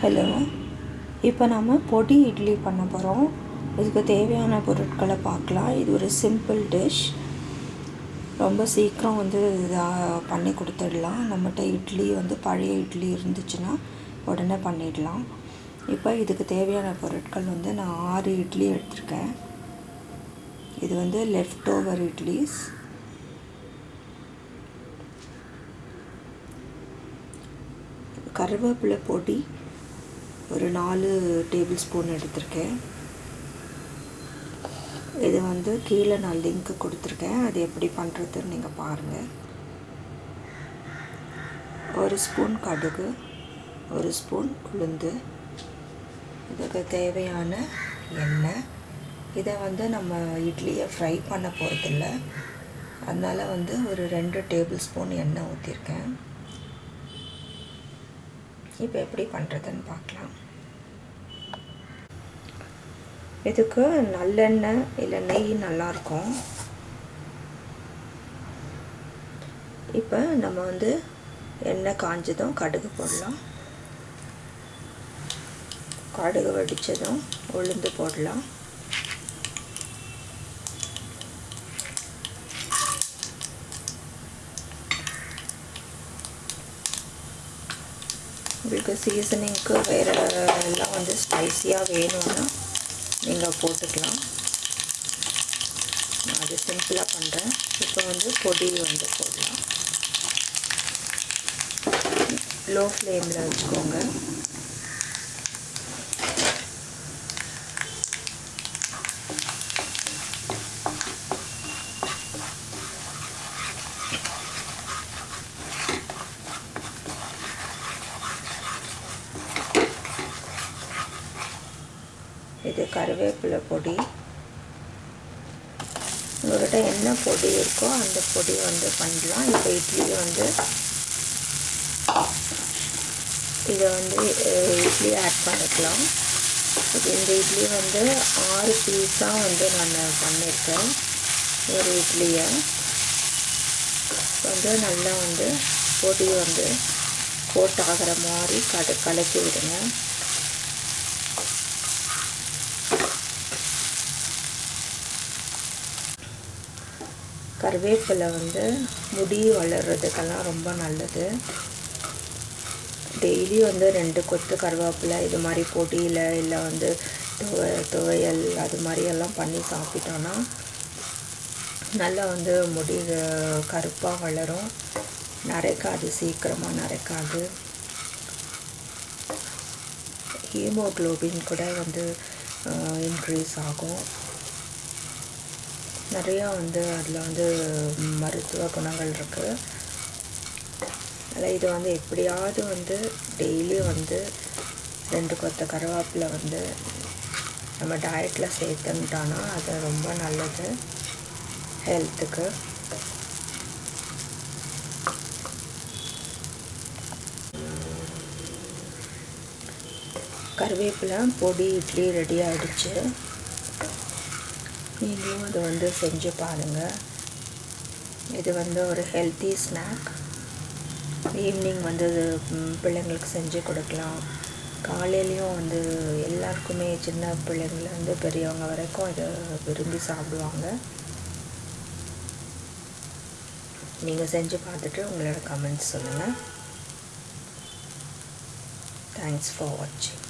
Hello இப்போ நம்ம பொடி இட்லி பண்ண போகிறோம் இதுக்கு தேவையான பொருட்களை பார்க்கலாம். இது ஒரு சிம்பிள் டிஷ் ரொம்ப சீக்கிரம் வந்து இதாக பண்ணி கொடுத்துடலாம். நம்மகிட்ட இட்லி வந்து பழைய இட்லி இருந்துச்சுன்னா உடனே பண்ணிடலாம். இப்போ இதுக்கு தேவையான பொருட்கள் வந்து நான் ஆறு இட்லி எடுத்திருக்கேன். இது வந்து லெஃப்ட் ஓவர் இட்லிஸ். கருவேப்பிலை பொடி. ஒரு நாலு டேபிள் ஸ்பூன் எடுத்திருக்கேன். இது வந்து கீழே நான் லிங்க்கு கொடுத்துருக்கேன். அது எப்படி பண்ணுறதுன்னு நீங்கள் பாருங்கள் ஒரு ஸ்பூன் கடுகு ஒரு ஸ்பூன் உளுந்து இதுக்கு தேவையான எண்ணெய். இதை வந்து நம்ம இட்லியை ஃப்ரை பண்ண போகிறதில்ல அதனால் வந்து ஒரு ரெண்டு டேபிள் ஸ்பூன் எண்ணெய் ஊற்றிருக்கேன் இப்போ எப்படி பண்ணுறதுன்னு பார்க்கலாம். இதுக்கு நல்லெண்ணெய் இல்லை நெய் நல்லாயிருக்கும். இப்போ நம்ம வந்து எண்ணெய் காஞ்சதும் கடுகு போடலாம். கடுகு வடித்ததும் உளுந்து போடலாம். உங்களுக்கு சீசனிங்க்கு வேறு எல்லாம் வந்து ஸ்பைஸியாக வேணும்னா நீங்கள் போட்டுக்கலாம். நான் அது சிம்பிளாக பண்ணுறேன் இப்போ வந்து பொடி வந்து போடலாம். லோ ஃப்ளேமில் வச்சுக்கோங்க. இது கருவேப்பிலை பொடி. உங்கள்கிட்ட என்ன பொடி இருக்கோ அந்த பொடி வந்து பண்ணலாம். இப்போ இட்லி வந்து இதை வந்து இட்லி ஆட் பண்ணிக்கலாம். இந்த இட்லி வந்து ஆறு பீஸாக வந்து நான் பண்ணியிருக்கேன் ஒரு இட்லியை. வந்து நல்லா வந்து பொடி வந்து கோட் ஆகிற மாதிரி கடு கலக்கி விடுங்க. கருவேப்பிலை வந்து முடி வளர்கிறதுக்கெல்லாம் ரொம்ப நல்லது. டெய்லி வந்து ரெண்டு கொத்து கருவேப்பிலை இது மாதிரி பொடியில் இல்லை வந்து துவ துவையல் அது மாதிரியெல்லாம் பண்ணி சாப்பிட்டோன்னா நல்லா வந்து முடி கருப்பாக வளரும். நரைக்காது சீக்கிரமாக நரைக்காது. ஹீமோக்ளோபின் கூட வந்து இன்க்ரீஸ் ஆகும். நிறையா வந்து அதில் வந்து மருத்துவ குணங்கள் இருக்குது அதில் இது வந்து எப்படியாவது வந்து டெய்லி வந்து ரெண்டு கொத்த கருவேப்பிலை வந்து நம்ம டயட்டில் சேர்த்துக்கிட்டோன்னா அது ரொம்ப நல்லது ஹெல்த்துக்கு கருவேப்பிலை பொடி இட்லி ரெடி ஆகிடுச்சு நீங்களும் அதை வந்து செஞ்சு பாருங்கள் இது வந்து ஒரு ஹெல்த்தி ஸ்நாக் ஈவினிங் வந்து பிள்ளைங்களுக்கு செஞ்சு கொடுக்கலாம். காலையிலையும் வந்து எல்லாருக்குமே சின்ன பிள்ளைங்கள்லேருந்து பெரியவங்க வரைக்கும் இதை விரும்பி சாப்பிடுவாங்க. நீங்கள் செஞ்சு பார்த்துட்டு உங்களோட கமெண்ட்ஸ் சொல்லுங்கள் தேங்க்ஸ் ஃபார் வாட்சிங்